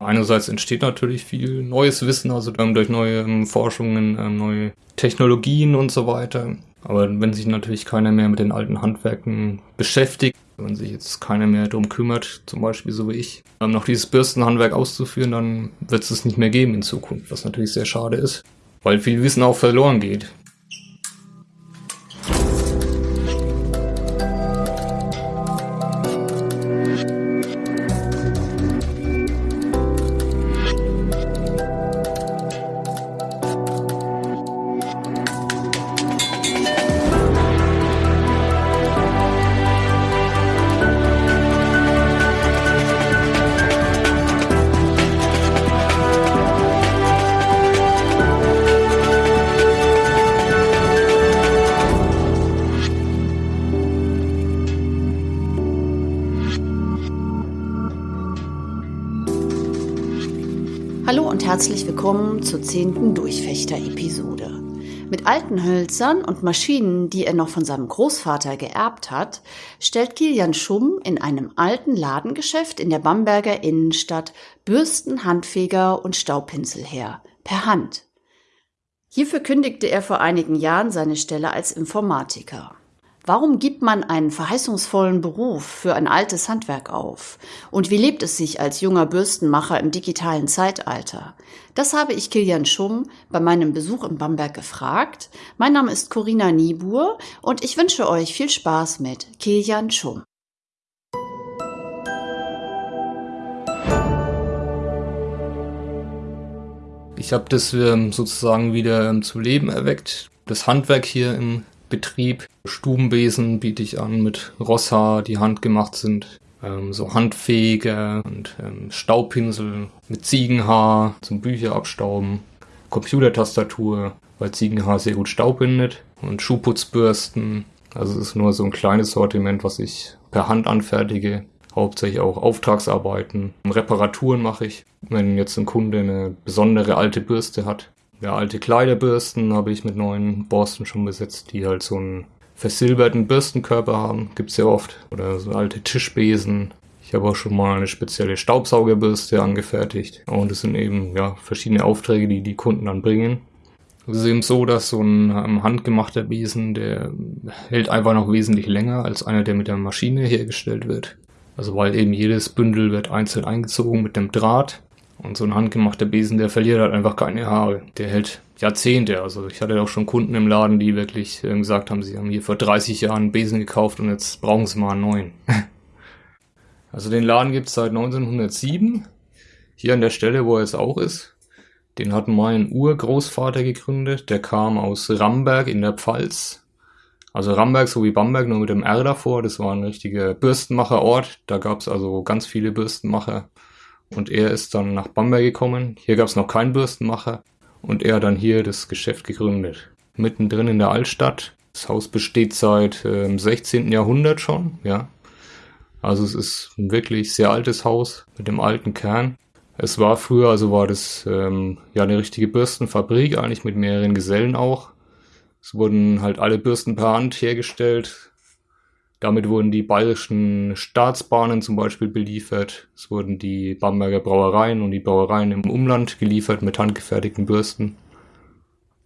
Einerseits entsteht natürlich viel neues Wissen, also durch neue ähm, Forschungen, ähm, neue Technologien und so weiter. Aber wenn sich natürlich keiner mehr mit den alten Handwerken beschäftigt, wenn sich jetzt keiner mehr darum kümmert, zum Beispiel so wie ich, noch dieses Bürstenhandwerk auszuführen, dann wird es es nicht mehr geben in Zukunft, was natürlich sehr schade ist, weil viel Wissen auch verloren geht. Herzlich willkommen zur zehnten Durchfechter-Episode. Mit alten Hölzern und Maschinen, die er noch von seinem Großvater geerbt hat, stellt Kilian Schumm in einem alten Ladengeschäft in der Bamberger Innenstadt Bürsten, Handfeger und Staubpinsel her, per Hand. Hierfür kündigte er vor einigen Jahren seine Stelle als Informatiker. Warum gibt man einen verheißungsvollen Beruf für ein altes Handwerk auf? Und wie lebt es sich als junger Bürstenmacher im digitalen Zeitalter? Das habe ich Kilian Schumm bei meinem Besuch in Bamberg gefragt. Mein Name ist Corinna Niebuhr und ich wünsche euch viel Spaß mit Kilian Schumm. Ich habe das ähm, sozusagen wieder ähm, zu Leben erweckt. Das Handwerk hier im Betrieb. Stubenbesen biete ich an mit Rosshaar, die handgemacht sind. Ähm, so Handfege und ähm, Staubpinsel mit Ziegenhaar zum Bücher abstauben. Computertastatur, weil Ziegenhaar sehr gut Staub bindet. Und Schuhputzbürsten. Also es ist nur so ein kleines Sortiment, was ich per Hand anfertige. Hauptsächlich auch Auftragsarbeiten. Reparaturen mache ich. Wenn jetzt ein Kunde eine besondere alte Bürste hat, ja, alte Kleiderbürsten habe ich mit neuen Borsten schon besetzt, die halt so einen versilberten Bürstenkörper haben. Gibt's ja oft. Oder so alte Tischbesen. Ich habe auch schon mal eine spezielle Staubsaugerbürste angefertigt. Und es sind eben ja verschiedene Aufträge, die die Kunden dann bringen. Es ist eben so, dass so ein ähm, handgemachter Besen, der hält einfach noch wesentlich länger als einer, der mit der Maschine hergestellt wird. Also weil eben jedes Bündel wird einzeln eingezogen mit dem Draht und so ein handgemachter Besen, der verliert halt einfach keine Haare. Der hält Jahrzehnte. Also ich hatte auch schon Kunden im Laden, die wirklich äh, gesagt haben, sie haben hier vor 30 Jahren einen Besen gekauft und jetzt brauchen sie mal einen neuen. also den Laden gibt's seit 1907. Hier an der Stelle, wo er jetzt auch ist. Den hat mein Urgroßvater gegründet. Der kam aus Ramberg in der Pfalz. Also Ramberg so wie Bamberg, nur mit dem R davor. Das war ein richtiger Bürstenmacherort. Da gab's also ganz viele Bürstenmacher. Und er ist dann nach Bamberg gekommen. Hier gab es noch keinen Bürstenmacher. Und er hat dann hier das Geschäft gegründet. Mittendrin in der Altstadt. Das Haus besteht seit äh, 16. Jahrhundert schon, ja. Also es ist ein wirklich sehr altes Haus mit dem alten Kern. Es war früher, also war das ähm, ja eine richtige Bürstenfabrik, eigentlich mit mehreren Gesellen auch. Es wurden halt alle Bürsten per Hand hergestellt, damit wurden die bayerischen Staatsbahnen zum Beispiel beliefert. Es wurden die Bamberger Brauereien und die Brauereien im Umland geliefert mit handgefertigten Bürsten.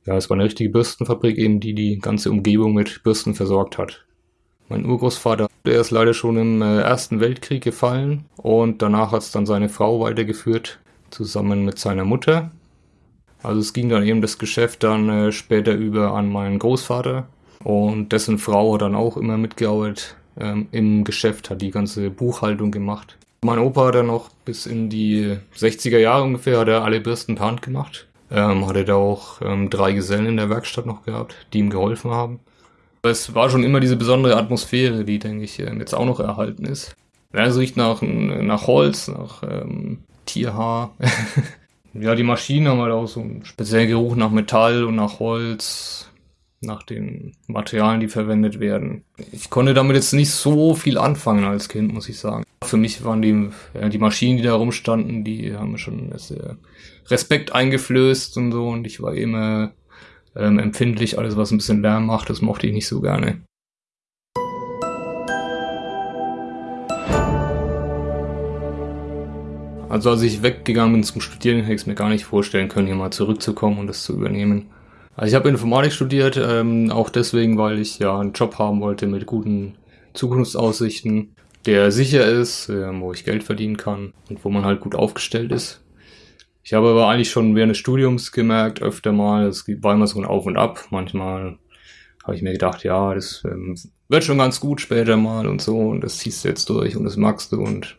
Ja, es war eine richtige Bürstenfabrik eben, die die ganze Umgebung mit Bürsten versorgt hat. Mein Urgroßvater, der ist leider schon im äh, Ersten Weltkrieg gefallen und danach hat es dann seine Frau weitergeführt, zusammen mit seiner Mutter. Also es ging dann eben das Geschäft dann äh, später über an meinen Großvater, und dessen Frau hat dann auch immer mitgearbeitet ähm, im Geschäft, hat die ganze Buchhaltung gemacht. Mein Opa hat dann noch bis in die 60er Jahre ungefähr hat er alle Bürsten per Hand gemacht. Ähm, hatte da auch ähm, drei Gesellen in der Werkstatt noch gehabt, die ihm geholfen haben. Es war schon immer diese besondere Atmosphäre, die, denke ich, ähm, jetzt auch noch erhalten ist. Es riecht nach, nach Holz, nach ähm, Tierhaar. ja, die Maschinen haben halt auch so einen speziellen Geruch nach Metall und nach Holz nach den Materialien, die verwendet werden. Ich konnte damit jetzt nicht so viel anfangen als Kind, muss ich sagen. Für mich waren die, ja, die Maschinen, die da rumstanden, die haben mir schon Respekt eingeflößt und so und ich war immer ähm, empfindlich, alles was ein bisschen Lärm macht, das mochte ich nicht so gerne. Also als ich weggegangen bin zum Studieren, hätte ich es mir gar nicht vorstellen können, hier mal zurückzukommen und das zu übernehmen. Also ich habe Informatik studiert, ähm, auch deswegen, weil ich ja einen Job haben wollte mit guten Zukunftsaussichten, der sicher ist, äh, wo ich Geld verdienen kann und wo man halt gut aufgestellt ist. Ich habe aber eigentlich schon während des Studiums gemerkt, öfter mal, es war immer so ein Auf und Ab. Manchmal habe ich mir gedacht, ja, das ähm, wird schon ganz gut später mal und so und das ziehst du jetzt durch und das magst du und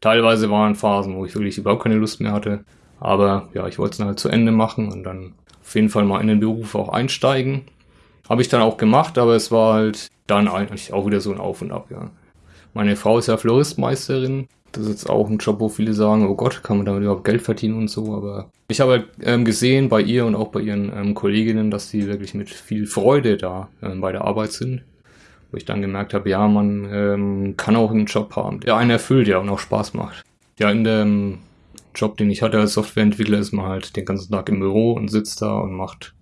teilweise waren Phasen, wo ich wirklich überhaupt keine Lust mehr hatte. Aber ja, ich wollte es dann halt zu Ende machen und dann auf jeden Fall mal in den Beruf auch einsteigen. Habe ich dann auch gemacht, aber es war halt dann eigentlich auch wieder so ein Auf und Ab, ja. Meine Frau ist ja Floristmeisterin. Das ist jetzt auch ein Job, wo viele sagen, oh Gott, kann man damit überhaupt Geld verdienen und so. Aber ich habe halt, ähm, gesehen bei ihr und auch bei ihren ähm, Kolleginnen, dass sie wirklich mit viel Freude da ähm, bei der Arbeit sind. Wo ich dann gemerkt habe, ja, man ähm, kann auch einen Job haben, der einen erfüllt, ja, und auch Spaß macht. Ja, in dem Job, den ich hatte als Softwareentwickler, ist man halt den ganzen Tag im Büro und sitzt da und macht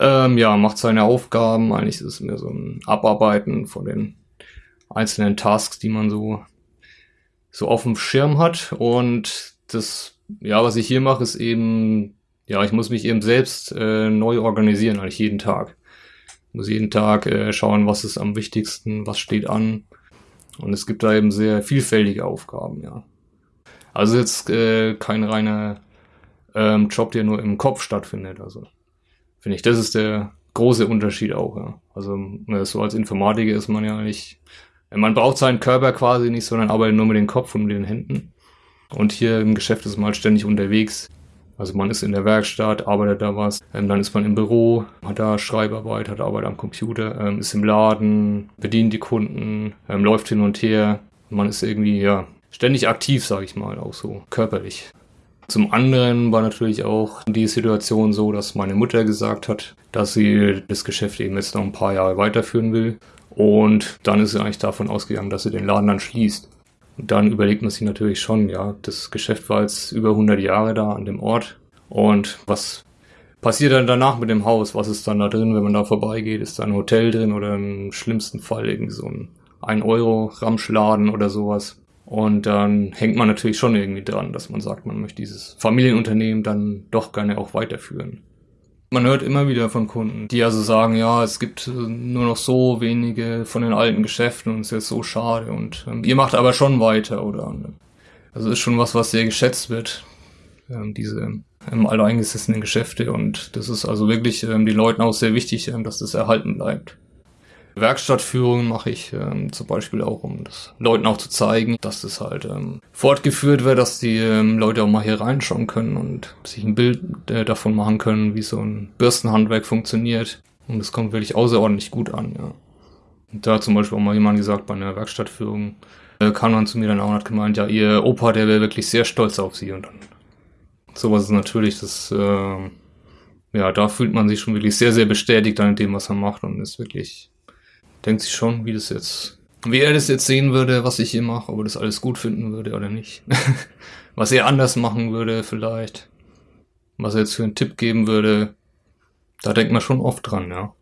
ähm, ja, macht seine Aufgaben. Eigentlich ist es mehr so ein Abarbeiten von den einzelnen Tasks, die man so, so auf dem Schirm hat. Und das, ja, was ich hier mache, ist eben, ja, ich muss mich eben selbst äh, neu organisieren, eigentlich jeden Tag. Ich muss jeden Tag äh, schauen, was ist am wichtigsten, was steht an. Und es gibt da eben sehr vielfältige Aufgaben, ja. Also jetzt äh, kein reiner ähm, Job, der nur im Kopf stattfindet. Also finde ich, das ist der große Unterschied auch. Ja. Also äh, so als Informatiker ist man ja nicht, man braucht seinen Körper quasi nicht, sondern arbeitet nur mit dem Kopf und mit den Händen. Und hier im Geschäft ist man halt ständig unterwegs. Also man ist in der Werkstatt, arbeitet da was, ähm, dann ist man im Büro, hat da Schreibarbeit, hat Arbeit am Computer, ähm, ist im Laden, bedient die Kunden, ähm, läuft hin und her. Man ist irgendwie, ja, ständig aktiv, sage ich mal, auch so körperlich. Zum anderen war natürlich auch die Situation so, dass meine Mutter gesagt hat, dass sie das Geschäft eben jetzt noch ein paar Jahre weiterführen will. Und dann ist sie eigentlich davon ausgegangen, dass sie den Laden dann schließt. Und dann überlegt man sich natürlich schon, ja, das Geschäft war jetzt über 100 Jahre da an dem Ort. Und was passiert dann danach mit dem Haus? Was ist dann da drin, wenn man da vorbeigeht? Ist da ein Hotel drin oder im schlimmsten Fall irgendwie so ein 1-Euro-Ramschladen oder sowas? Und dann hängt man natürlich schon irgendwie dran, dass man sagt, man möchte dieses Familienunternehmen dann doch gerne auch weiterführen. Man hört immer wieder von Kunden, die also sagen, ja, es gibt nur noch so wenige von den alten Geschäften und es ist so schade und ähm, ihr macht aber schon weiter, oder? Also ist schon was, was sehr geschätzt wird, ähm, diese ähm, alteingesessenen Geschäfte und das ist also wirklich ähm, den Leuten auch sehr wichtig, ähm, dass das erhalten bleibt. Werkstattführungen mache ich ähm, zum Beispiel auch, um das Leuten auch zu zeigen, dass das halt ähm, fortgeführt wird, dass die ähm, Leute auch mal hier reinschauen können und sich ein Bild äh, davon machen können, wie so ein Bürstenhandwerk funktioniert. Und das kommt wirklich außerordentlich gut an, ja. Und da hat zum Beispiel auch mal jemand gesagt, bei einer Werkstattführung äh, kam man zu mir dann auch und hat gemeint, ja, ihr Opa, der wäre wirklich sehr stolz auf sie. Und dann sowas ist natürlich das, äh, ja, da fühlt man sich schon wirklich sehr, sehr bestätigt an dem, was er macht und ist wirklich denkt sich schon, wie das jetzt, wie er das jetzt sehen würde, was ich hier mache, ob er das alles gut finden würde oder nicht. was er anders machen würde vielleicht. Was er jetzt für einen Tipp geben würde. Da denkt man schon oft dran, ja.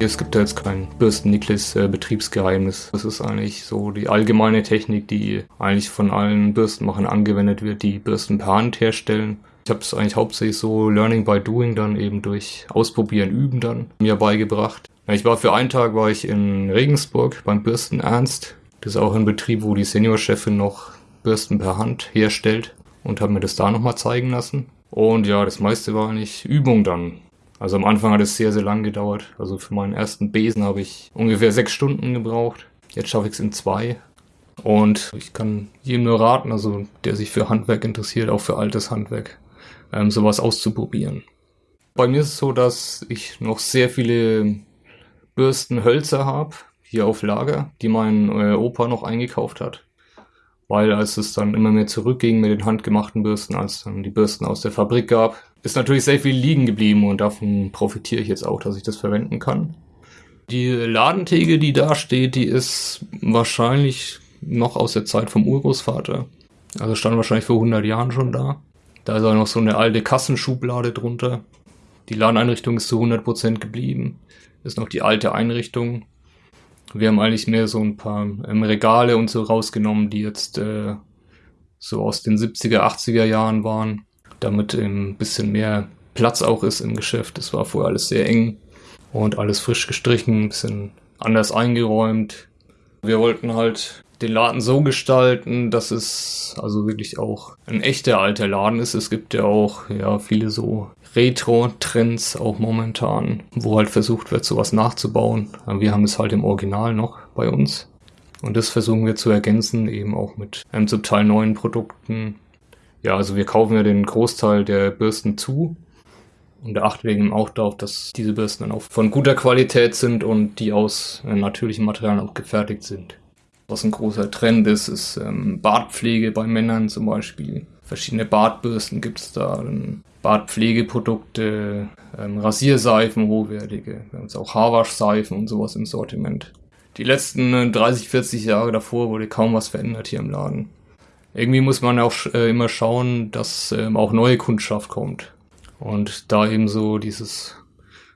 Es gibt da jetzt kein Bürsten-Niklis-Betriebsgeheimnis. Das ist eigentlich so die allgemeine Technik, die eigentlich von allen Bürstenmachern angewendet wird, die Bürsten per Hand herstellen. Ich habe es eigentlich hauptsächlich so Learning by Doing dann eben durch Ausprobieren, Üben dann mir beigebracht. Ich war für einen Tag war ich in Regensburg beim Bürsten Ernst. Das ist auch ein Betrieb, wo die Seniorchefin noch Bürsten per Hand herstellt und habe mir das da nochmal zeigen lassen. Und ja, das meiste war eigentlich Übung dann. Also am Anfang hat es sehr, sehr lang gedauert. Also für meinen ersten Besen habe ich ungefähr sechs Stunden gebraucht. Jetzt schaffe ich es in zwei. Und ich kann jedem nur raten, also der sich für Handwerk interessiert, auch für altes Handwerk ähm, sowas auszuprobieren. Bei mir ist es so, dass ich noch sehr viele Bürstenhölzer habe, hier auf Lager, die mein äh, Opa noch eingekauft hat. Weil als es dann immer mehr zurückging mit den handgemachten Bürsten, als dann die Bürsten aus der Fabrik gab, ist natürlich sehr viel liegen geblieben und davon profitiere ich jetzt auch, dass ich das verwenden kann. Die Ladentheke, die da steht, die ist wahrscheinlich noch aus der Zeit vom Urgroßvater. Also stand wahrscheinlich vor 100 Jahren schon da. Da ist auch noch so eine alte Kassenschublade drunter. Die Ladeneinrichtung ist zu 100% geblieben. Ist noch die alte Einrichtung. Wir haben eigentlich mehr so ein paar ähm, Regale und so rausgenommen, die jetzt äh, so aus den 70er, 80er Jahren waren, damit ein bisschen mehr Platz auch ist im Geschäft. Es war vorher alles sehr eng und alles frisch gestrichen, ein bisschen anders eingeräumt. Wir wollten halt den Laden so gestalten, dass es also wirklich auch ein echter alter Laden ist. Es gibt ja auch ja viele so Retro-Trends auch momentan, wo halt versucht wird, sowas nachzubauen. Wir haben es halt im Original noch bei uns. Und das versuchen wir zu ergänzen, eben auch mit einem zum Teil neuen Produkten. Ja, also wir kaufen ja den Großteil der Bürsten zu und achten eben auch darauf, dass diese Bürsten dann auch von guter Qualität sind und die aus natürlichen Materialien auch gefertigt sind. Was ein großer Trend ist, ist ähm, Bartpflege bei Männern zum Beispiel. Verschiedene Bartbürsten gibt es da, Bartpflegeprodukte, ähm, Rasierseifen, hochwertige. Wir haben jetzt auch Haarwaschseifen und sowas im Sortiment. Die letzten 30, äh, 40 Jahre davor wurde kaum was verändert hier im Laden. Irgendwie muss man auch äh, immer schauen, dass ähm, auch neue Kundschaft kommt. Und da eben so dieses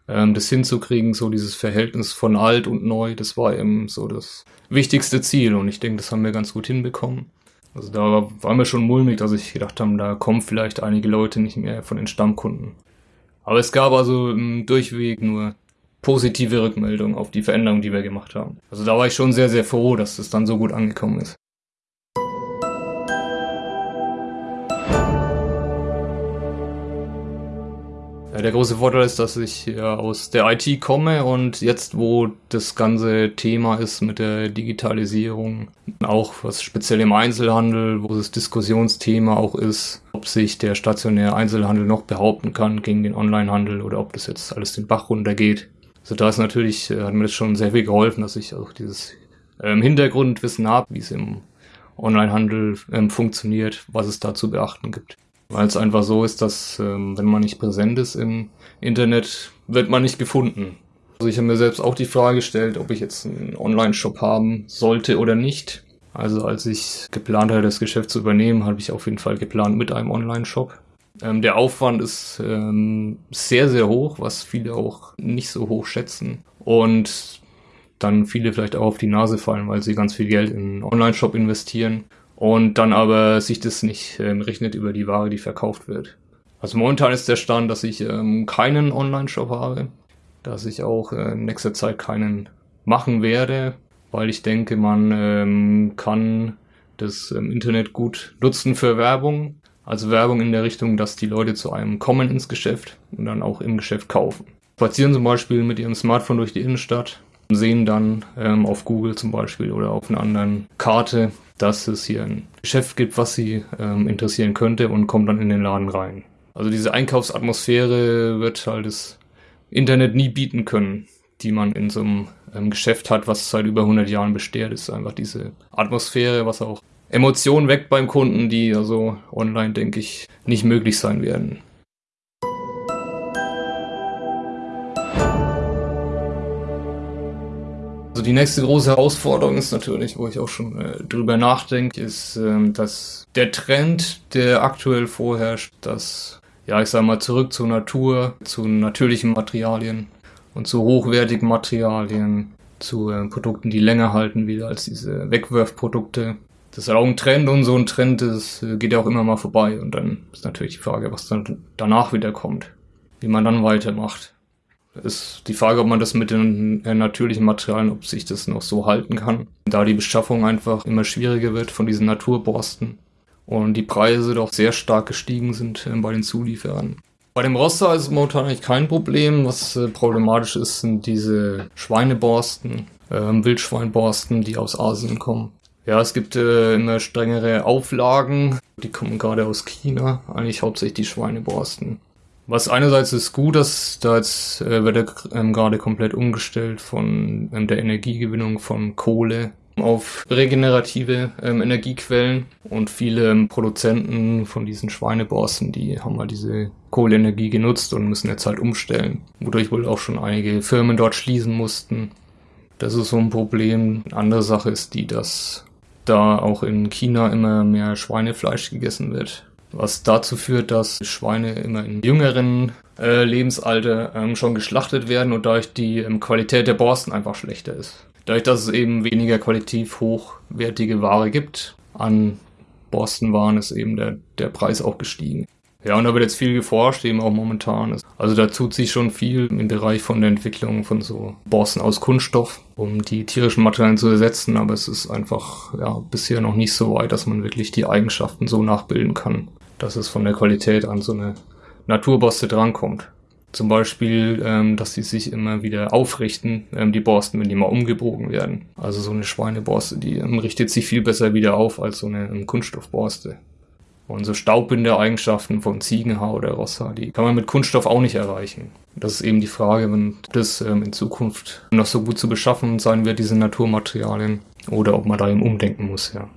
ähm, das hinzukriegen, so dieses Verhältnis von alt und neu, das war eben so das wichtigste Ziel und ich denke, das haben wir ganz gut hinbekommen. Also da war mir schon mulmig, dass ich gedacht habe, da kommen vielleicht einige Leute nicht mehr von den Stammkunden. Aber es gab also im Durchweg nur positive Rückmeldungen auf die Veränderung, die wir gemacht haben. Also da war ich schon sehr, sehr froh, dass es dann so gut angekommen ist. Der große Vorteil ist, dass ich ja aus der IT komme und jetzt, wo das ganze Thema ist mit der Digitalisierung, auch was speziell im Einzelhandel, wo das Diskussionsthema auch ist, ob sich der stationäre Einzelhandel noch behaupten kann gegen den Onlinehandel oder ob das jetzt alles den Bach runtergeht. Also da ist natürlich, äh, hat mir das schon sehr viel geholfen, dass ich auch dieses ähm, Hintergrundwissen habe, wie es im Onlinehandel ähm, funktioniert, was es da zu beachten gibt. Weil es einfach so ist, dass ähm, wenn man nicht präsent ist im Internet, wird man nicht gefunden. Also ich habe mir selbst auch die Frage gestellt, ob ich jetzt einen Online-Shop haben sollte oder nicht. Also als ich geplant hatte, das Geschäft zu übernehmen, habe ich auf jeden Fall geplant mit einem Online-Shop. Ähm, der Aufwand ist ähm, sehr, sehr hoch, was viele auch nicht so hoch schätzen. Und dann viele vielleicht auch auf die Nase fallen, weil sie ganz viel Geld in einen Online-Shop investieren und dann aber sich das nicht ähm, rechnet über die Ware, die verkauft wird. Also momentan ist der Stand, dass ich ähm, keinen Online-Shop habe, dass ich auch äh, in nächster Zeit keinen machen werde, weil ich denke, man ähm, kann das ähm, Internet gut nutzen für Werbung. Also Werbung in der Richtung, dass die Leute zu einem kommen ins Geschäft und dann auch im Geschäft kaufen. Spazieren zum Beispiel mit ihrem Smartphone durch die Innenstadt, sehen dann ähm, auf Google zum Beispiel oder auf einer anderen Karte, dass es hier ein Geschäft gibt, was sie ähm, interessieren könnte und kommt dann in den Laden rein. Also diese Einkaufsatmosphäre wird halt das Internet nie bieten können, die man in so einem ähm, Geschäft hat, was seit über 100 Jahren besteht. Das ist einfach diese Atmosphäre, was auch Emotionen weckt beim Kunden, die also online, denke ich, nicht möglich sein werden. Also die nächste große Herausforderung ist natürlich, wo ich auch schon äh, drüber nachdenke, ist, ähm, dass der Trend, der aktuell vorherrscht, dass, ja, ich sag mal, zurück zur Natur, zu natürlichen Materialien und zu hochwertigen Materialien, zu äh, Produkten, die länger halten, wieder als diese Wegwerfprodukte. Das ist auch ein Trend und so ein Trend das äh, geht ja auch immer mal vorbei. Und dann ist natürlich die Frage, was dann danach wieder kommt, wie man dann weitermacht ist die Frage, ob man das mit den äh, natürlichen Materialien, ob sich das noch so halten kann. Da die Beschaffung einfach immer schwieriger wird von diesen Naturborsten und die Preise doch sehr stark gestiegen sind äh, bei den Zulieferern. Bei dem Roster ist es momentan eigentlich kein Problem. Was äh, problematisch ist, sind diese Schweineborsten, äh, Wildschweinborsten, die aus Asien kommen. Ja, es gibt äh, immer strengere Auflagen. Die kommen gerade aus China, eigentlich hauptsächlich die Schweineborsten. Was einerseits ist gut, dass da jetzt äh, wird er ähm, gerade komplett umgestellt von ähm, der Energiegewinnung von Kohle auf regenerative ähm, Energiequellen und viele ähm, Produzenten von diesen Schweineborsten, die haben halt diese Kohleenergie genutzt und müssen jetzt halt umstellen, wodurch wohl auch schon einige Firmen dort schließen mussten. Das ist so ein Problem. Eine andere Sache ist die, dass da auch in China immer mehr Schweinefleisch gegessen wird was dazu führt, dass Schweine immer in jüngeren äh, Lebensalter ähm, schon geschlachtet werden und dadurch die ähm, Qualität der Borsten einfach schlechter ist. Dadurch, dass es eben weniger qualitativ hochwertige Ware gibt, an Borstenwaren ist eben der, der Preis auch gestiegen. Ja, und da wird jetzt viel geforscht, eben auch momentan. Also da tut sich schon viel im Bereich von der Entwicklung von so Borsten aus Kunststoff, um die tierischen Materialien zu ersetzen, aber es ist einfach ja bisher noch nicht so weit, dass man wirklich die Eigenschaften so nachbilden kann, dass es von der Qualität an so eine Naturborste drankommt. Zum Beispiel, ähm, dass sie sich immer wieder aufrichten, ähm, die Borsten, wenn die mal umgebogen werden. Also so eine Schweineborste, die ähm, richtet sich viel besser wieder auf als so eine ähm, Kunststoffborste. Und so Staubbinde-Eigenschaften von Ziegenhaar oder Rosshaar, die kann man mit Kunststoff auch nicht erreichen. Das ist eben die Frage, wenn das ähm, in Zukunft noch so gut zu beschaffen sein wird, diese Naturmaterialien, oder ob man da eben umdenken muss, ja.